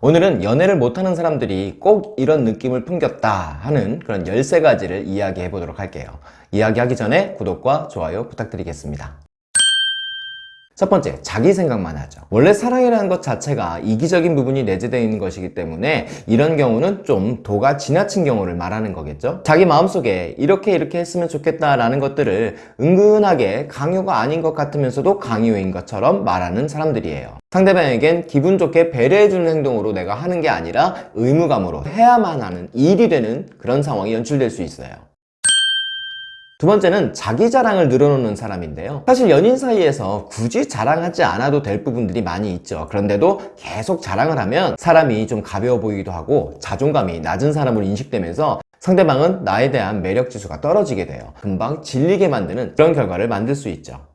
오늘은 연애를 못하는 사람들이 꼭 이런 느낌을 풍겼다 하는 그런 13가지를 이야기해 보도록 할게요. 이야기하기 전에 구독과 좋아요 부탁드리겠습니다. 첫 번째, 자기 생각만 하죠. 원래 사랑이라는 것 자체가 이기적인 부분이 내재되어 있는 것이기 때문에 이런 경우는 좀 도가 지나친 경우를 말하는 거겠죠. 자기 마음속에 이렇게 이렇게 했으면 좋겠다라는 것들을 은근하게 강요가 아닌 것 같으면서도 강요인 것처럼 말하는 사람들이에요. 상대방에겐 기분 좋게 배려해주는 행동으로 내가 하는 게 아니라 의무감으로 해야만 하는 일이 되는 그런 상황이 연출될 수 있어요. 두 번째는 자기 자랑을 늘어놓는 사람인데요. 사실 연인 사이에서 굳이 자랑하지 않아도 될 부분들이 많이 있죠. 그런데도 계속 자랑을 하면 사람이 좀 가벼워 보이기도 하고 자존감이 낮은 사람으로 인식되면서 상대방은 나에 대한 매력 지수가 떨어지게 돼요. 금방 질리게 만드는 그런 결과를 만들 수 있죠.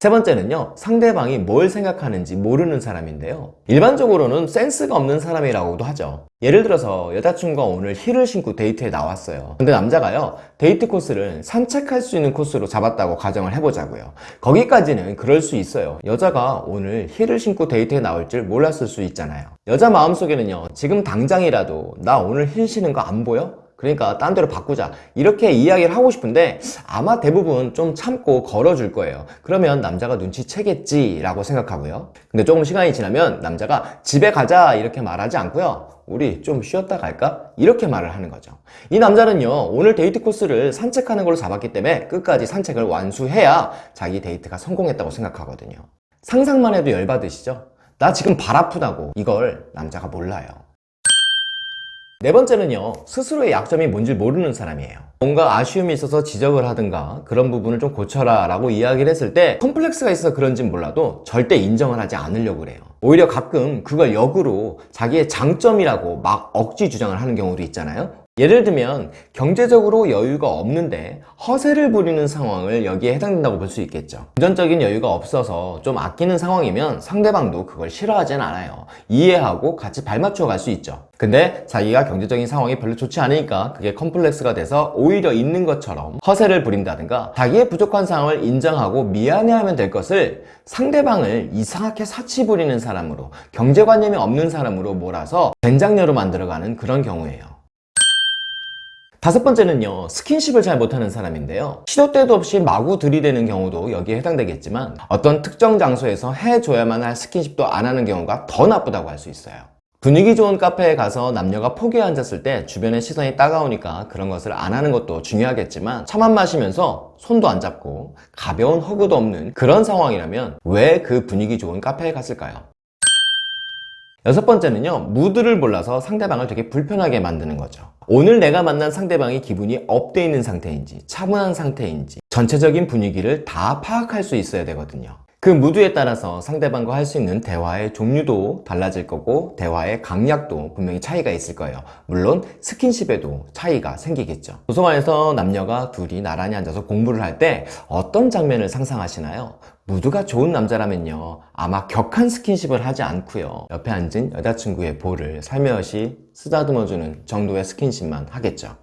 세 번째는요 상대방이 뭘 생각하는지 모르는 사람인데요. 일반적으로는 센스가 없는 사람이라고도 하죠. 예를 들어서 여자친구가 오늘 힐을 신고 데이트에 나왔어요. 근데 남자가요 데이트 코스를 산책할 수 있는 코스로 잡았다고 가정을 해보자고요. 거기까지는 그럴 수 있어요. 여자가 오늘 힐을 신고 데이트에 나올 줄 몰랐을 수 있잖아요. 여자 마음속에는요 지금 당장이라도 나 오늘 힐 신는 거안 보여? 그러니까 딴 데로 바꾸자. 이렇게 이야기를 하고 싶은데 아마 대부분 좀 참고 걸어줄 거예요. 그러면 남자가 눈치채겠지 라고 생각하고요. 근데 조금 시간이 지나면 남자가 집에 가자. 이렇게 말하지 않고요 우리 좀 쉬었다 갈까? 이렇게 말을 하는 거죠. 이 남자는요 오늘 데이트 코스를 산책하는 걸로 잡았기 때문에 끝까지 산책을 완수해야 자기 데이트가 성공했다고 생각하거든요. 상상만 해도 열받으시죠? 나 지금 발 아프다고. 이걸 남자가 몰라요 네 번째는요 스스로의 약점이 뭔지 모르는 사람이에요. 뭔가 아쉬움이 있어서 지적을 하든가 그런 부분을 좀 고쳐라 라고 이야기를 했을 때 컴플렉스가 있어서 그런진 몰라도 절대 인정을 하지 않으려고 그래요. 오히려 가끔 그걸 역으로 자기의 장점이라고 막 억지 주장을 하는 경우도 있잖아요 예를 들면 경제적으로 여유가 없는데 허세를 부리는 상황을 여기에 해당된다고 볼 수 있겠죠. 금전적인 여유가 없어서 좀 아끼는 상황이면 상대방도 그걸 싫어하진 않아요. 이해하고 같이 발맞춰 갈 수 있죠. 근데 자기가 경제적인 상황이 별로 좋지 않으니까 그게 컴플렉스가 돼서 오히려 있는 것처럼 허세를 부린다든가 자기의 부족한 상황을 인정하고 미안해하면 될 것을 상대방을 이상하게 사치 부리는 사람으로 경제관념이 없는 사람으로 몰아서 된장녀로 만들어가는 그런 경우예요 다섯 번째는요 스킨십을 잘 못하는 사람인데요 시도 때도 없이 마구 들이대는 경우도 여기에 해당되겠지만 어떤 특정 장소에서 해줘야만 할 스킨십도 안 하는 경우가 더 나쁘다고 할 수 있어요 분위기 좋은 카페에 가서 남녀가 포기에 앉았을 때 주변의 시선이 따가우니까 그런 것을 안 하는 것도 중요하겠지만 차만 마시면서 손도 안 잡고 가벼운 허그도 없는 그런 상황이라면 왜 그 분위기 좋은 카페에 갔을까요? 여섯 번째는요 무드를 몰라서 상대방을 되게 불편하게 만드는 거죠. 오늘 내가 만난 상대방이 기분이 업돼 있는 상태인지 차분한 상태인지 전체적인 분위기를 다 파악할 수 있어야 되거든요. 그 무드에 따라서 상대방과 할 수 있는 대화의 종류도 달라질 거고 대화의 강약도 분명히 차이가 있을 거예요. 물론 스킨십에도 차이가 생기겠죠. 도서관에서 남녀가 둘이 나란히 앉아서 공부를 할 때 어떤 장면을 상상하시나요? 무드가 좋은 남자라면요. 아마 격한 스킨십을 하지 않고요. 옆에 앉은 여자친구의 볼을 살며시 쓰다듬어주는 정도의 스킨십만 하겠죠.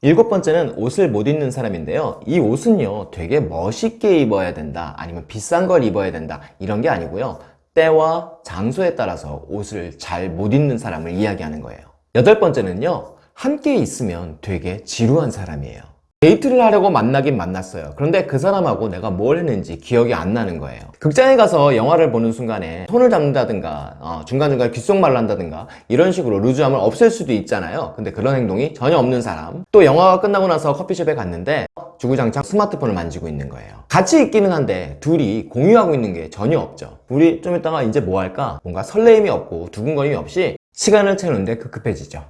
일곱 번째는 옷을 못 입는 사람인데요. 이 옷은요 되게 멋있게 입어야 된다 아니면 비싼 걸 입어야 된다 이런 게 아니고요. 때와 장소에 따라서 옷을 잘 못 입는 사람을 이야기하는 거예요. 여덟 번째는요 함께 있으면 되게 지루한 사람이에요 데이트를 하려고 만나긴 만났어요. 그런데 그 사람하고 내가 뭘 했는지 기억이 안 나는 거예요. 극장에 가서 영화를 보는 순간에 손을 잡는다든가 어, 중간중간 귓속말을 한다든가 이런 식으로 루즈함을 없앨 수도 있잖아요. 근데 그런 행동이 전혀 없는 사람. 또 영화가 끝나고 나서 커피숍에 갔는데 주구장창 스마트폰을 만지고 있는 거예요. 같이 있기는 한데 둘이 공유하고 있는 게 전혀 없죠. 우리 좀 이따가 이제 뭐 할까? 뭔가 설레임이 없고 두근거림이 없이 시간을 채우는데 급급해지죠.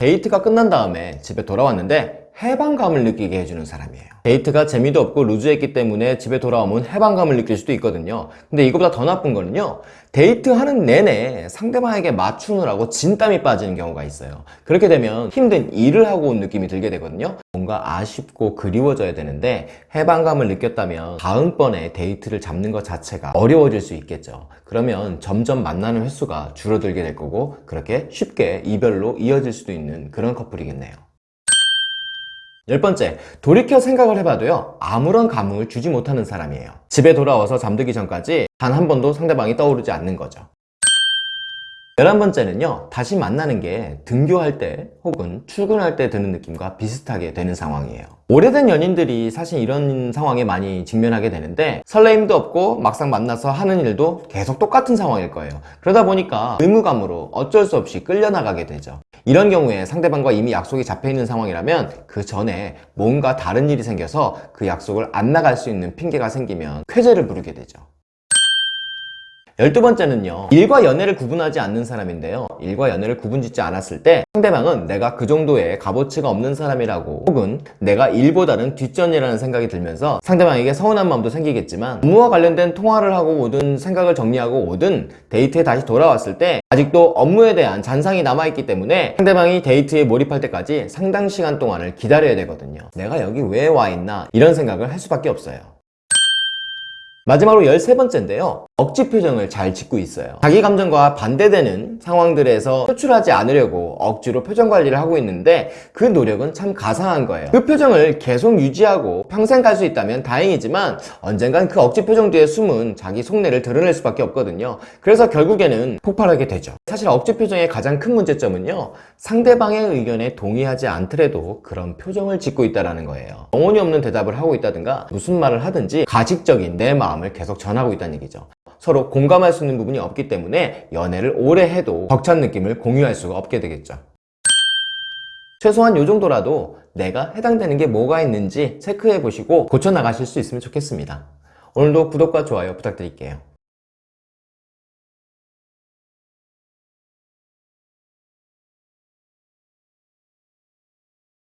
데이트가 끝난 다음에 집에 돌아왔는데 해방감을 느끼게 해주는 사람이에요. 데이트가 재미도 없고 루즈했기 때문에 집에 돌아오면 해방감을 느낄 수도 있거든요. 근데 이거보다 더 나쁜 거는요 데이트하는 내내 상대방에게 맞추느라고 진땀이 빠지는 경우가 있어요. 그렇게 되면 힘든 일을 하고 온 느낌이 들게 되거든요. 뭔가 아쉽고 그리워져야 되는데 해방감을 느꼈다면 다음번에 데이트를 잡는 것 자체가 어려워질 수 있겠죠. 그러면 점점 만나는 횟수가 줄어들게 될 거고 그렇게 쉽게 이별로 이어질 수도 있는 그런 커플이겠네요 열 번째, 돌이켜 생각을 해봐도요, 아무런 감흥을 주지 못하는 사람이에요. 집에 돌아와서 잠들기 전까지 단 한 번도 상대방이 떠오르지 않는 거죠. 열한 번째는요, 다시 만나는 게 등교할 때 혹은 출근할 때 드는 느낌과 비슷하게 되는 상황이에요. 오래된 연인들이 사실 이런 상황에 많이 직면하게 되는데 설레임도 없고 막상 만나서 하는 일도 계속 똑같은 상황일 거예요. 그러다 보니까 의무감으로 어쩔 수 없이 끌려나가게 되죠. 이런 경우에 상대방과 이미 약속이 잡혀 있는 상황이라면 그 전에 뭔가 다른 일이 생겨서 그 약속을 안 나갈 수 있는 핑계가 생기면 쾌재를 부르게 되죠. 열두 번째는요 일과 연애를 구분하지 않는 사람인데요. 일과 연애를 구분짓지 않았을 때 상대방은 내가 그 정도의 값어치가 없는 사람이라고 혹은 내가 일보다는 뒷전이라는 생각이 들면서 상대방에게 서운한 마음도 생기겠지만 업무와 관련된 통화를 하고 오든 생각을 정리하고 오든 데이트에 다시 돌아왔을 때 아직도 업무에 대한 잔상이 남아있기 때문에 상대방이 데이트에 몰입할 때까지 상당 시간 동안을 기다려야 되거든요. 내가 여기 왜 와 있나 이런 생각을 할 수밖에 없어요. 마지막으로 13번째인데요. 억지 표정을 잘 짓고 있어요. 자기 감정과 반대되는 상황들에서 표출하지 않으려고 억지로 표정 관리를 하고 있는데 그 노력은 참 가상한 거예요. 그 표정을 계속 유지하고 평생 갈 수 있다면 다행이지만 언젠간 그 억지 표정 뒤에 숨은 자기 속내를 드러낼 수밖에 없거든요. 그래서 결국에는 폭발하게 되죠. 사실 억지 표정의 가장 큰 문제점은요. 상대방의 의견에 동의하지 않더라도 그런 표정을 짓고 있다는 거예요. 영혼이 없는 대답을 하고 있다든가 무슨 말을 하든지 가식적인 내 마음을 계속 전하고 있다는 얘기죠. 서로 공감할 수 있는 부분이 없기 때문에 연애를 오래 해도 벅찬 느낌을 공유할 수가 없게 되겠죠. 최소한 이 정도라도 내가 해당되는 게 뭐가 있는지 체크해 보시고 고쳐 나가실 수 있으면 좋겠습니다. 오늘도 구독과 좋아요 부탁드릴게요.